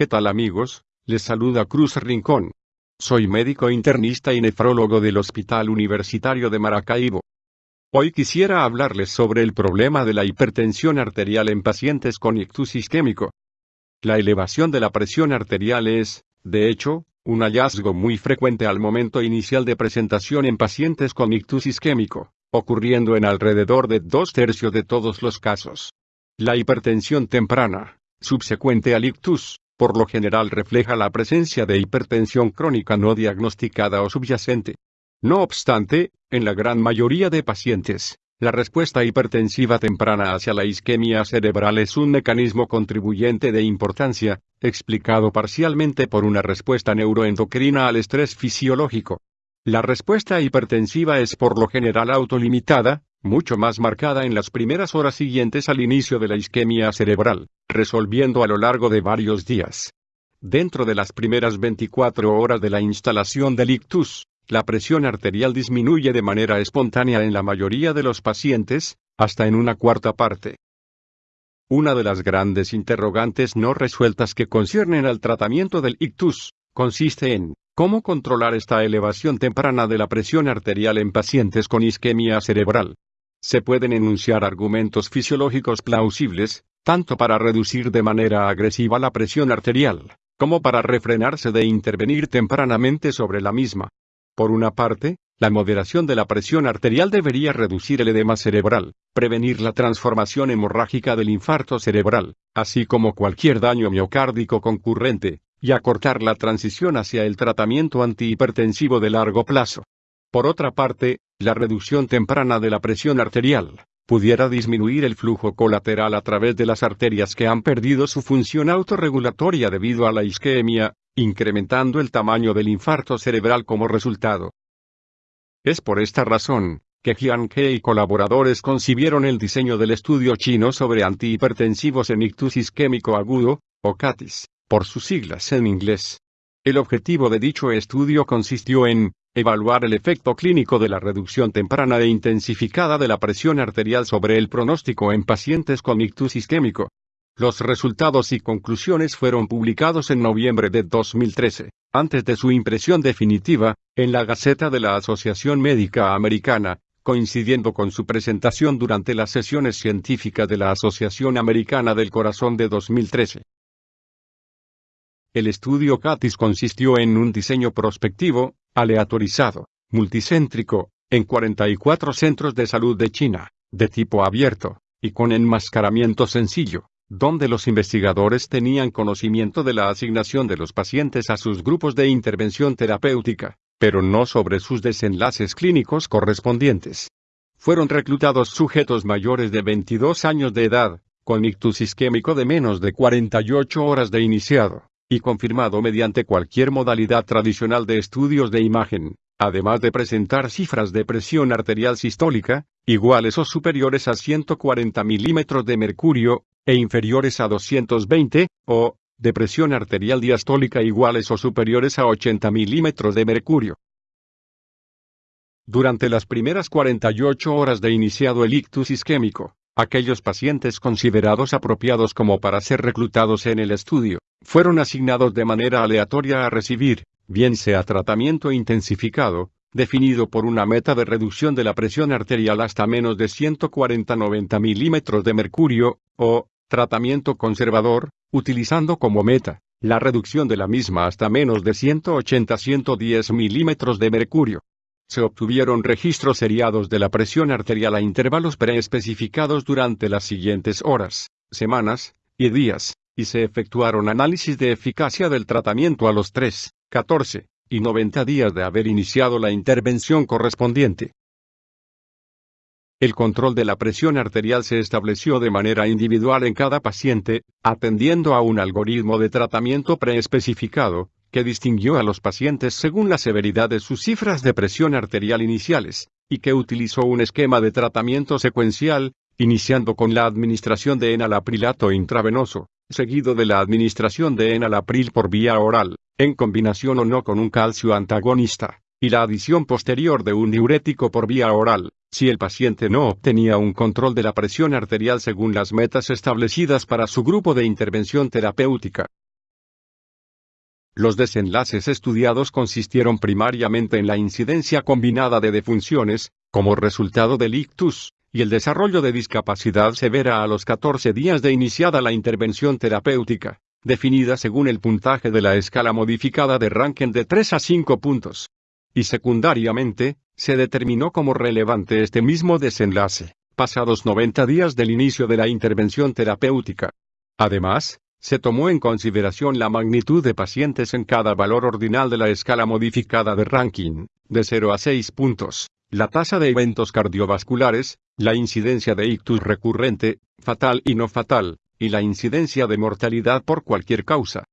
¿Qué tal amigos? Les saluda Cruz Rincón. Soy médico internista y nefrólogo del Hospital Universitario de Maracaibo. Hoy quisiera hablarles sobre el problema de la hipertensión arterial en pacientes con ictus isquémico. La elevación de la presión arterial es, de hecho, un hallazgo muy frecuente al momento inicial de presentación en pacientes con ictus isquémico, ocurriendo en alrededor de dos tercios de todos los casos. La hipertensión temprana, subsecuente al ictus, por lo general refleja la presencia de hipertensión crónica no diagnosticada o subyacente. No obstante, en la gran mayoría de pacientes, la respuesta hipertensiva temprana hacia la isquemia cerebral es un mecanismo contribuyente de importancia, explicado parcialmente por una respuesta neuroendocrina al estrés fisiológico. La respuesta hipertensiva es por lo general autolimitada, mucho más marcada en las primeras horas siguientes al inicio de la isquemia cerebral, resolviendo a lo largo de varios días. Dentro de las primeras 24 horas de la instalación del ictus, la presión arterial disminuye de manera espontánea en la mayoría de los pacientes, hasta en una cuarta parte. Una de las grandes interrogantes no resueltas que conciernen al tratamiento del ictus, consiste en, ¿cómo controlar esta elevación temprana de la presión arterial en pacientes con isquemia cerebral? Se pueden enunciar argumentos fisiológicos plausibles, tanto para reducir de manera agresiva la presión arterial, como para refrenarse de intervenir tempranamente sobre la misma. Por una parte, la moderación de la presión arterial debería reducir el edema cerebral, prevenir la transformación hemorrágica del infarto cerebral, así como cualquier daño miocárdico concurrente, y acortar la transición hacia el tratamiento antihipertensivo de largo plazo. Por otra parte, la reducción temprana de la presión arterial pudiera disminuir el flujo colateral a través de las arterias que han perdido su función autorregulatoria debido a la isquemia, incrementando el tamaño del infarto cerebral como resultado. Es por esta razón, que Jian Ke y colaboradores concibieron el diseño del estudio chino sobre antihipertensivos en ictus isquémico agudo, o CATIS, por sus siglas en inglés. El objetivo de dicho estudio consistió en Evaluar el efecto clínico de la reducción temprana e intensificada de la presión arterial sobre el pronóstico en pacientes con ictus isquémico. Los resultados y conclusiones fueron publicados en noviembre de 2013, antes de su impresión definitiva, en la Gaceta de la Asociación Médica Americana, coincidiendo con su presentación durante las sesiones científicas de la Asociación Americana del Corazón de 2013. El estudio CATIS consistió en un diseño prospectivo, aleatorizado, multicéntrico, en 44 centros de salud de China, de tipo abierto, y con enmascaramiento sencillo, donde los investigadores tenían conocimiento de la asignación de los pacientes a sus grupos de intervención terapéutica, pero no sobre sus desenlaces clínicos correspondientes. Fueron reclutados sujetos mayores de 22 años de edad, con ictus isquémico de menos de 48 horas de iniciado, y confirmado mediante cualquier modalidad tradicional de estudios de imagen, además de presentar cifras de presión arterial sistólica, iguales o superiores a 140 milímetros de mercurio, e inferiores a 220, o, de presión arterial diastólica iguales o superiores a 80 milímetros de mercurio. Durante las primeras 48 horas de iniciado el ictus isquémico, aquellos pacientes considerados apropiados como para ser reclutados en el estudio, fueron asignados de manera aleatoria a recibir, bien sea tratamiento intensificado, definido por una meta de reducción de la presión arterial hasta menos de 140-90 milímetros de mercurio, o, tratamiento conservador, utilizando como meta, la reducción de la misma hasta menos de 180-110 milímetros de mercurio. Se obtuvieron registros seriados de la presión arterial a intervalos preespecificados durante las siguientes horas, semanas y días y se efectuaron análisis de eficacia del tratamiento a los 3, 14 y 90 días de haber iniciado la intervención correspondiente. El control de la presión arterial se estableció de manera individual en cada paciente, atendiendo a un algoritmo de tratamiento preespecificado, que distinguió a los pacientes según la severidad de sus cifras de presión arterial iniciales, y que utilizó un esquema de tratamiento secuencial, iniciando con la administración de enalaprilato intravenoso, seguido de la administración de enalapril por vía oral, en combinación o no con un calcio antagonista, y la adición posterior de un diurético por vía oral, si el paciente no obtenía un control de la presión arterial según las metas establecidas para su grupo de intervención terapéutica. Los desenlaces estudiados consistieron primariamente en la incidencia combinada de defunciones, como resultado del ictus, y el desarrollo de discapacidad severa a los 14 días de iniciada la intervención terapéutica, definida según el puntaje de la escala modificada de Rankin de 3 a 5 puntos. Y secundariamente, se determinó como relevante este mismo desenlace, pasados 90 días del inicio de la intervención terapéutica. Además, se tomó en consideración la magnitud de pacientes en cada valor ordinal de la escala modificada de ranking, de 0 a 6 puntos, la tasa de eventos cardiovasculares, la incidencia de ictus recurrente, fatal y no fatal, y la incidencia de mortalidad por cualquier causa.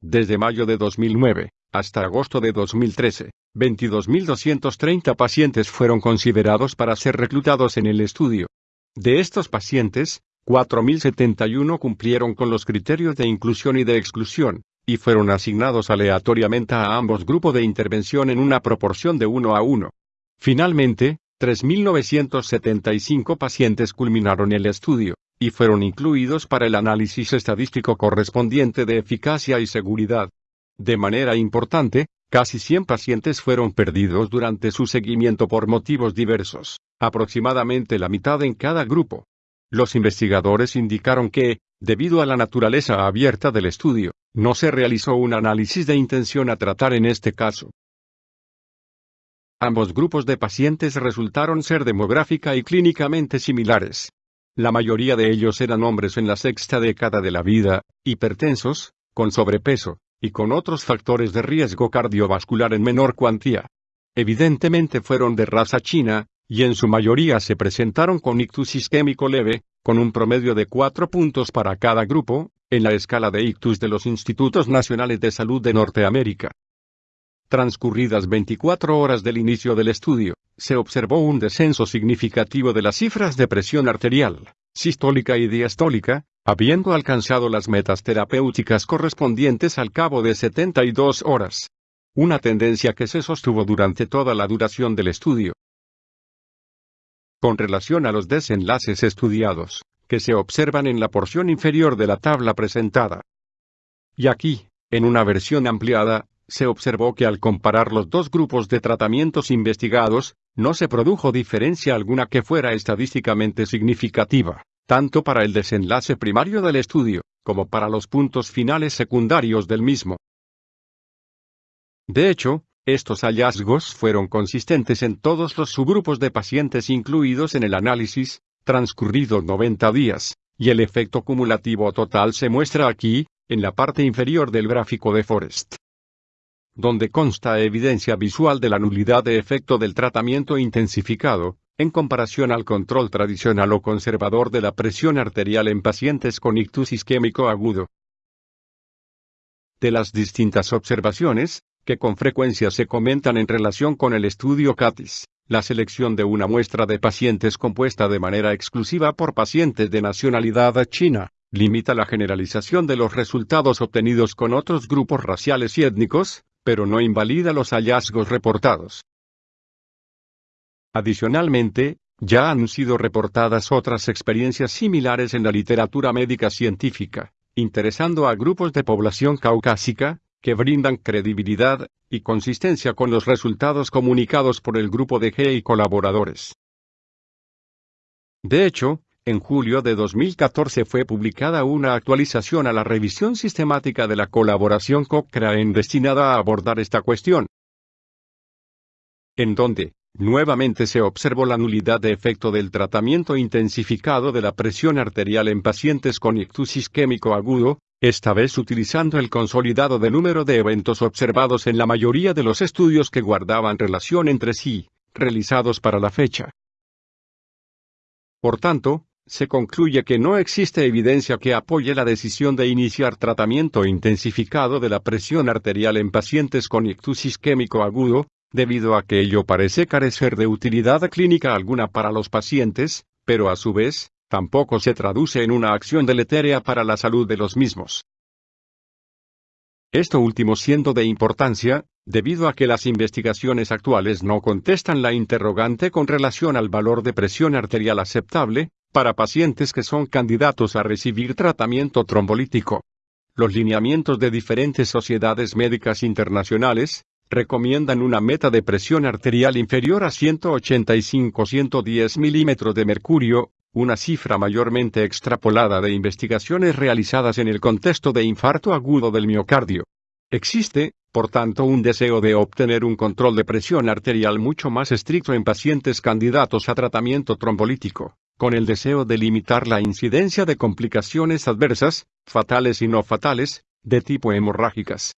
Desde mayo de 2009 hasta agosto de 2013, 22.230 pacientes fueron considerados para ser reclutados en el estudio. De estos pacientes, 4.071 cumplieron con los criterios de inclusión y de exclusión, y fueron asignados aleatoriamente a ambos grupos de intervención en una proporción de 1 a 1. Finalmente, 3.975 pacientes culminaron el estudio, y fueron incluidos para el análisis estadístico correspondiente de eficacia y seguridad. De manera importante, casi 100 pacientes fueron perdidos durante su seguimiento por motivos diversos, aproximadamente la mitad en cada grupo. Los investigadores indicaron que, debido a la naturaleza abierta del estudio, no se realizó un análisis de intención a tratar en este caso. Ambos grupos de pacientes resultaron ser demográfica y clínicamente similares. La mayoría de ellos eran hombres en la sexta década de la vida, hipertensos, con sobrepeso, y con otros factores de riesgo cardiovascular en menor cuantía. Evidentemente fueron de raza china, y en su mayoría se presentaron con ictus isquémico leve, con un promedio de cuatro puntos para cada grupo, en la escala de ictus de los Institutos Nacionales de Salud de Norteamérica. Transcurridas 24 horas del inicio del estudio, se observó un descenso significativo de las cifras de presión arterial, sistólica y diastólica, habiendo alcanzado las metas terapéuticas correspondientes al cabo de 72 horas. Una tendencia que se sostuvo durante toda la duración del estudio. Con relación a los desenlaces estudiados, que se observan en la porción inferior de la tabla presentada. Y aquí, en una versión ampliada, se observó que al comparar los dos grupos de tratamientos investigados, no se produjo diferencia alguna que fuera estadísticamente significativa, tanto para el desenlace primario del estudio, como para los puntos finales secundarios del mismo. De hecho, estos hallazgos fueron consistentes en todos los subgrupos de pacientes incluidos en el análisis, transcurridos 90 días, y el efecto cumulativo total se muestra aquí, en la parte inferior del gráfico de Forest donde consta evidencia visual de la nulidad de efecto del tratamiento intensificado, en comparación al control tradicional o conservador de la presión arterial en pacientes con ictus isquémico agudo. De las distintas observaciones, que con frecuencia se comentan en relación con el estudio CATIS, la selección de una muestra de pacientes compuesta de manera exclusiva por pacientes de nacionalidad china, limita la generalización de los resultados obtenidos con otros grupos raciales y étnicos, pero no invalida los hallazgos reportados. Adicionalmente, ya han sido reportadas otras experiencias similares en la literatura médica científica, interesando a grupos de población caucásica, que brindan credibilidad y consistencia con los resultados comunicados por el grupo de G y colaboradores. De hecho, en julio de 2014 fue publicada una actualización a la revisión sistemática de la colaboración Cochrane destinada a abordar esta cuestión. En donde, nuevamente se observó la nulidad de efecto del tratamiento intensificado de la presión arterial en pacientes con ictus isquémico agudo, esta vez utilizando el consolidado de número de eventos observados en la mayoría de los estudios que guardaban relación entre sí, realizados para la fecha. Por tanto, se concluye que no existe evidencia que apoye la decisión de iniciar tratamiento intensificado de la presión arterial en pacientes con ictus isquémico agudo, debido a que ello parece carecer de utilidad clínica alguna para los pacientes, pero a su vez, tampoco se traduce en una acción deletérea para la salud de los mismos. Esto último siendo de importancia, debido a que las investigaciones actuales no contestan la interrogante con relación al valor de presión arterial aceptable, para pacientes que son candidatos a recibir tratamiento trombolítico. los lineamientos de diferentes sociedades médicas internacionales, recomiendan una meta de presión arterial inferior a 185-110 milímetros de mercurio, una cifra mayormente extrapolada de investigaciones realizadas en el contexto de infarto agudo del miocardio. Existe, por tanto, un deseo de obtener un control de presión arterial mucho más estricto en pacientes candidatos a tratamiento trombolítico, con el deseo de limitar la incidencia de complicaciones adversas, fatales y no fatales, de tipo hemorrágicas.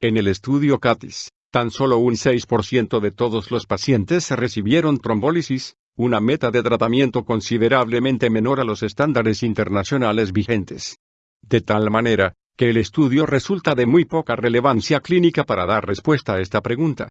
En el estudio CATIS, tan solo un 6% de todos los pacientes recibieron trombólisis, una meta de tratamiento considerablemente menor a los estándares internacionales vigentes. De tal manera, que el estudio resulta de muy poca relevancia clínica para dar respuesta a esta pregunta.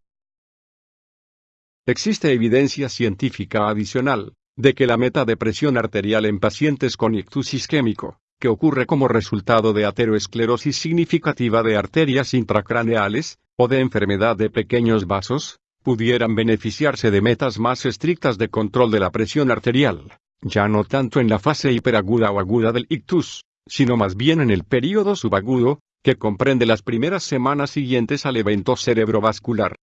Existe evidencia científica adicional, de que la meta de presión arterial en pacientes con ictus isquémico, que ocurre como resultado de ateroesclerosis significativa de arterias intracraneales, o de enfermedad de pequeños vasos, pudieran beneficiarse de metas más estrictas de control de la presión arterial, ya no tanto en la fase hiperaguda o aguda del ictus, sino más bien en el período subagudo, que comprende las primeras semanas siguientes al evento cerebrovascular.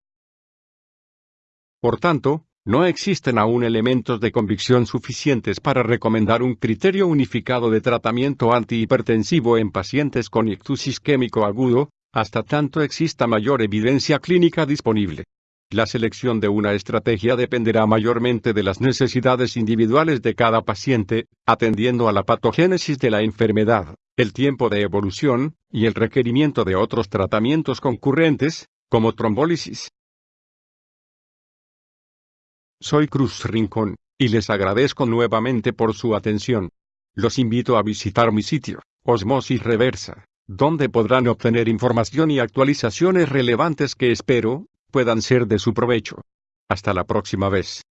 Por tanto, no existen aún elementos de convicción suficientes para recomendar un criterio unificado de tratamiento antihipertensivo en pacientes con ictus isquémico agudo, hasta tanto exista mayor evidencia clínica disponible. La selección de una estrategia dependerá mayormente de las necesidades individuales de cada paciente, atendiendo a la patogénesis de la enfermedad, el tiempo de evolución, y el requerimiento de otros tratamientos concurrentes, como trombólisis, soy Cruz Rincón, y les agradezco nuevamente por su atención. Los invito a visitar mi sitio, Osmosis Reversa, donde podrán obtener información y actualizaciones relevantes que espero, puedan ser de su provecho. Hasta la próxima vez.